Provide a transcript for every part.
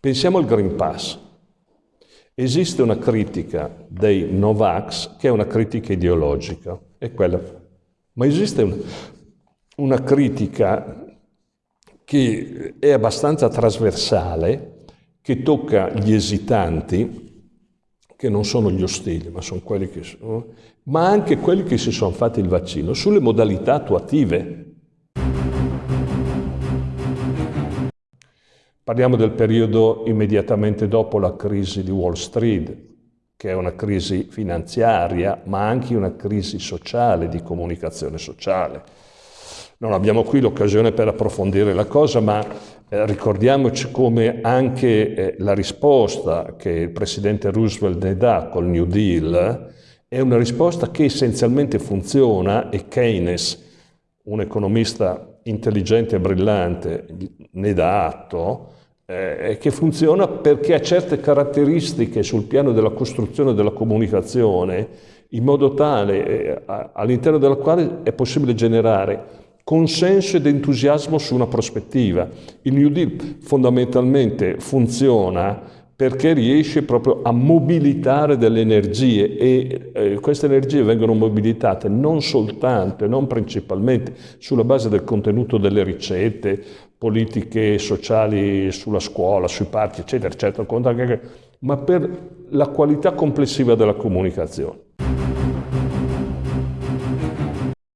Pensiamo al Green Pass. Esiste una critica dei Novax che è una critica ideologica, è quella. Ma esiste una, una critica che è abbastanza trasversale, che tocca gli esitanti, che non sono gli ostili, ma sono quelli che sono, ma anche quelli che si sono fatti il vaccino, sulle modalità attuative. Parliamo del periodo immediatamente dopo la crisi di Wall Street, che è una crisi finanziaria, ma anche una crisi sociale, di comunicazione sociale. Non abbiamo qui l'occasione per approfondire la cosa, ma eh, ricordiamoci come anche eh, la risposta che il presidente Roosevelt ne dà col New Deal è una risposta che essenzialmente funziona e Keynes, un economista intelligente e brillante, ne dà atto, eh, che funziona perché ha certe caratteristiche sul piano della costruzione della comunicazione in modo tale eh, all'interno della quale è possibile generare consenso ed entusiasmo su una prospettiva. Il New Deal fondamentalmente funziona perché riesce proprio a mobilitare delle energie e eh, queste energie vengono mobilitate non soltanto e non principalmente sulla base del contenuto delle ricette, politiche sociali sulla scuola, sui parchi, eccetera, eccetera, ma per la qualità complessiva della comunicazione.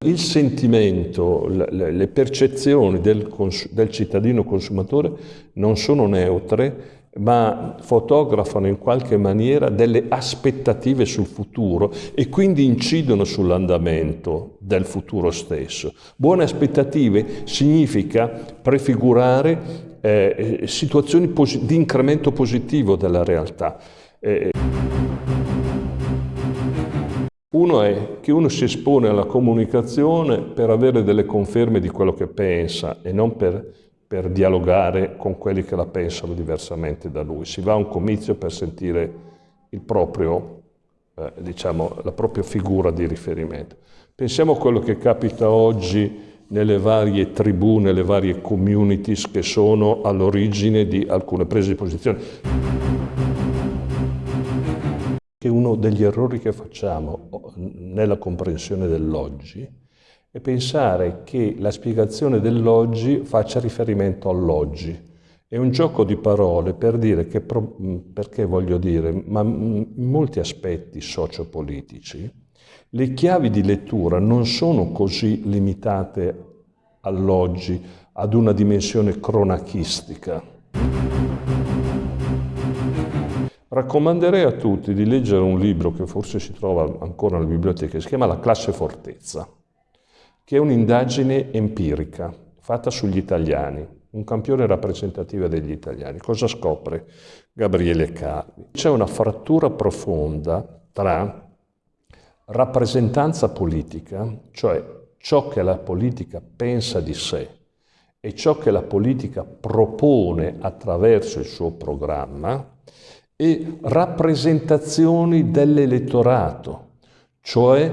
Il sentimento, le percezioni del, del, cittadino consumatore non sono neutre, ma fotografano in qualche maniera delle aspettative sul futuro e quindi incidono sull'andamento del futuro stesso. Buone aspettative significa prefigurare eh, situazioni di incremento positivo della realtà. Eh, uno è che uno si espone alla comunicazione per avere delle conferme di quello che pensa e non per, per dialogare con quelli che la pensano diversamente da lui. Si va a un comizio per sentire proprio, eh, diciamo, la propria figura di riferimento. Pensiamo a quello che capita oggi nelle varie tribù, nelle varie communities che sono all'origine di alcune prese di posizione che uno degli errori che facciamo nella comprensione dell'oggi è pensare che la spiegazione dell'oggi faccia riferimento all'oggi. È un gioco di parole per dire che, perché voglio dire, ma in molti aspetti sociopolitici, le chiavi di lettura non sono così limitate all'oggi, ad una dimensione cronachistica. Raccomanderei a tutti di leggere un libro che forse si trova ancora nella biblioteca, si chiama La classe fortezza, che è un'indagine empirica fatta sugli italiani, un campione rappresentativo degli italiani. Cosa scopre Gabriele Calvi? C'è una frattura profonda tra rappresentanza politica, cioè ciò che la politica pensa di sé e ciò che la politica propone attraverso il suo programma, e rappresentazioni dell'elettorato, cioè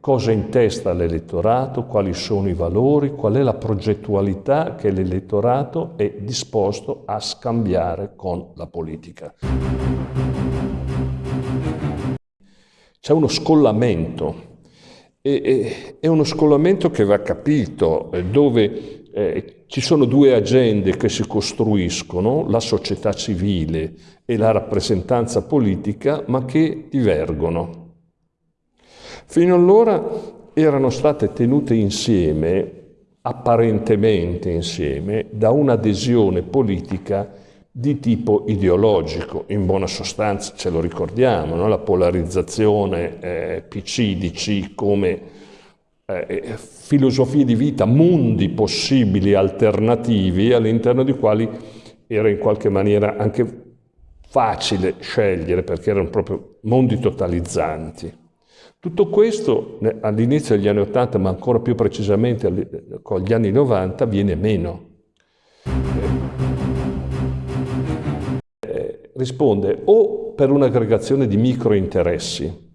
cosa in testa l'elettorato, quali sono i valori, qual è la progettualità che l'elettorato è disposto a scambiare con la politica. C'è uno scollamento, e, è uno scollamento che va capito, eh, dove eh, ci sono due agende che si costruiscono, la società civile e la rappresentanza politica, ma che divergono. Fino allora erano state tenute insieme, apparentemente insieme, da un'adesione politica di tipo ideologico, in buona sostanza ce lo ricordiamo, no? la polarizzazione eh, PC-DC come eh, filosofie di vita, mondi possibili alternativi all'interno dei quali era in qualche maniera anche facile scegliere perché erano proprio mondi totalizzanti. Tutto questo all'inizio degli anni 80, ma ancora più precisamente con gli anni 90, viene meno. risponde o per un'aggregazione di microinteressi,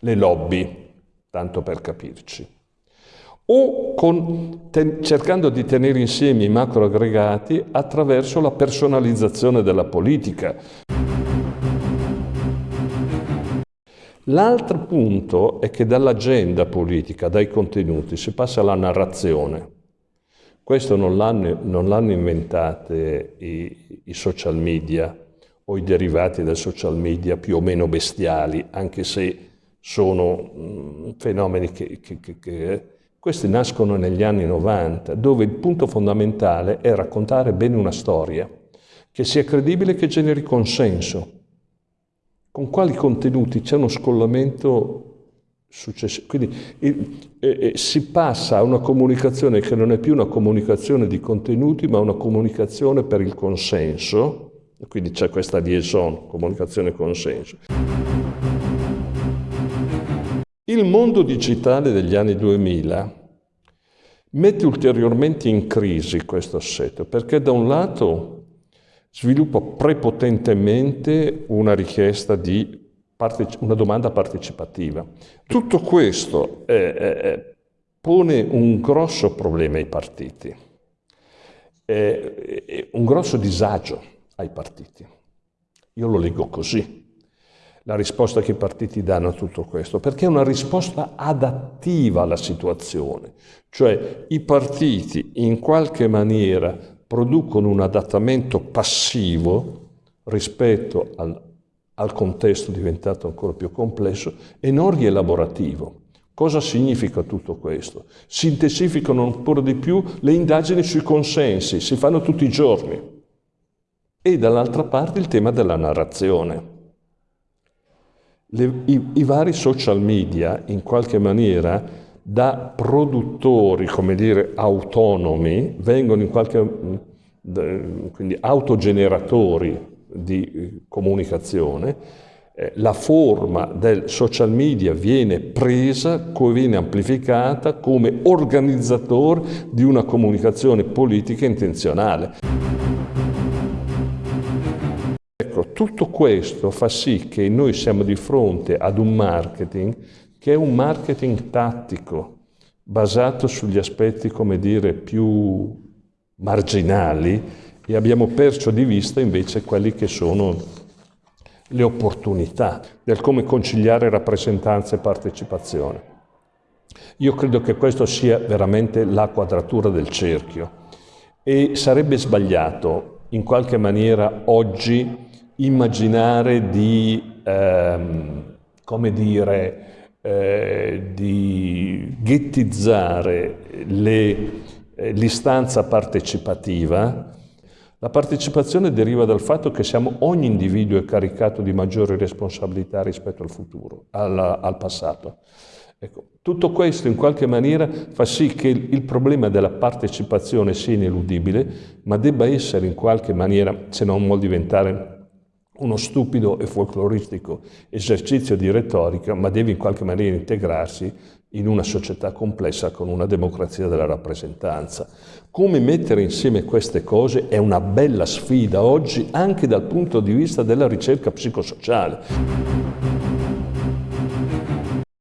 le lobby, tanto per capirci, o con, ten, cercando di tenere insieme i macro aggregati attraverso la personalizzazione della politica. L'altro punto è che dall'agenda politica, dai contenuti, si passa alla narrazione. Questo non l'hanno inventate i, i, social media o i derivati del social media più o meno bestiali, anche se sono mh, mm, fenomeni che, che, che, che... Questi nascono negli anni 90, dove il punto fondamentale è raccontare bene una storia, che sia credibile e che generi consenso. Con quali contenuti c'è uno scollamento successivo. Quindi eh, eh, si passa a una comunicazione che non è più una comunicazione di contenuti, ma una comunicazione per il consenso, quindi c'è questa liaison, comunicazione e consenso. Il mondo digitale degli anni 2000 mette ulteriormente in crisi questo assetto, perché da un lato sviluppa prepotentemente una richiesta di una domanda partecipativa. Tutto questo eh, eh, pone un grosso problema ai partiti, eh, un grosso disagio ai partiti. Io lo leggo così, la risposta che i partiti danno a tutto questo, perché è una risposta adattiva alla situazione, cioè i partiti in qualche maniera producono un adattamento passivo rispetto al, al contesto diventato ancora più complesso e non rielaborativo. Cosa significa tutto questo? Si intensificano ancora di più le indagini sui consensi, si fanno tutti i giorni. E dall'altra parte il tema della narrazione. Le, i, I vari social media, in qualche maniera, da produttori, come dire, autonomi, vengono in qualche quindi autogeneratori di eh, comunicazione, eh, la forma del social media viene presa, viene amplificata come organizzatore di una comunicazione politica intenzionale. Ecco, tutto questo fa sì che noi siamo di fronte ad un marketing che è un marketing tattico, basato sugli aspetti, come dire, più marginali, e abbiamo perso di vista invece quelli che sono le opportunità del come conciliare rappresentanza e partecipazione. Io credo che questo sia veramente la quadratura del cerchio e sarebbe sbagliato in qualche maniera oggi immaginare di, ehm, come dire, eh, di ghettizzare eh, l'istanza partecipativa la partecipazione deriva dal fatto che siamo, ogni individuo è caricato di maggiori responsabilità rispetto al futuro, al, al passato. Ecco, tutto questo in qualche maniera fa sì che il, il problema della partecipazione sia ineludibile, ma debba essere in qualche maniera, se non vuol diventare uno stupido e folcloristico esercizio di retorica, ma deve in qualche maniera integrarsi in una società complessa con una democrazia della rappresentanza. Come mettere insieme queste cose è una bella sfida oggi anche dal punto di vista della ricerca psicosociale.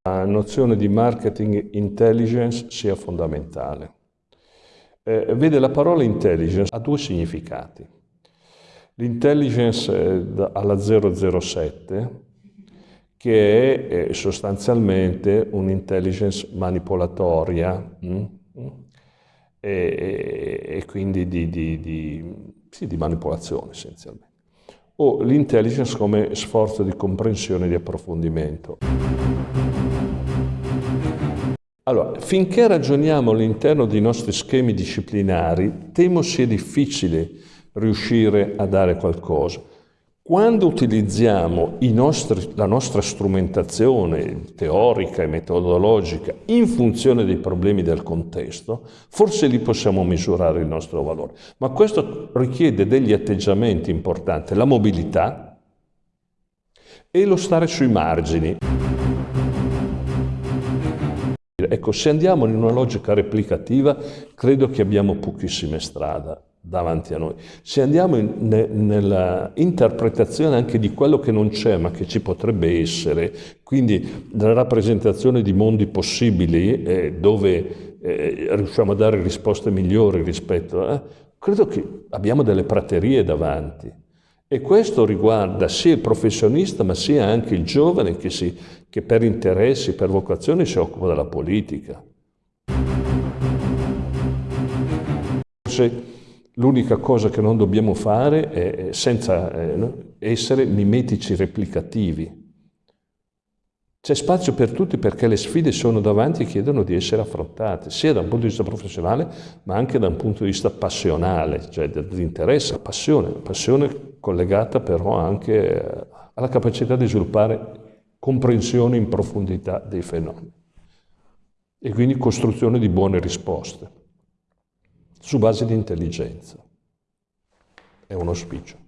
La nozione di marketing intelligence sia fondamentale. Eh, vede, la parola intelligence ha due significati. L'intelligence alla 007 che è sostanzialmente un'intelligence manipolatoria mh? Mm, e, e, quindi di, di, di, sì, di manipolazione essenzialmente. O l'intelligence come sforzo di comprensione e di approfondimento. Allora, finché ragioniamo all'interno dei nostri schemi disciplinari, temo sia difficile riuscire a dare qualcosa. Quando utilizziamo nostri, la nostra strumentazione teorica e metodologica in funzione dei problemi del contesto, forse lì possiamo misurare il nostro valore. Ma questo richiede degli atteggiamenti importanti, la mobilità e lo stare sui margini. Ecco, se andiamo in una logica replicativa, credo che abbiamo pochissime strade davanti a noi. Se andiamo in, ne, nella interpretazione anche di quello che non c'è ma che ci potrebbe essere, quindi la rappresentazione di mondi possibili eh, dove eh, riusciamo a dare risposte migliori rispetto a... Credo che abbiamo delle praterie davanti e questo riguarda sia il professionista ma sia anche il giovane che, si, che per interessi, per vocazione si occupa della politica. Forse l'unica cosa che non dobbiamo fare è senza eh, essere mimetici replicativi. C'è spazio per tutti perché le sfide sono davanti e chiedono di essere affrontate, sia da un punto di vista professionale, ma anche da un punto di vista passionale, cioè dell'interesse, passione, passione collegata però anche eh, alla capacità di sviluppare comprensione in profondità dei fenomeni e quindi costruzione di buone risposte su base di intelligenza. È un auspicio.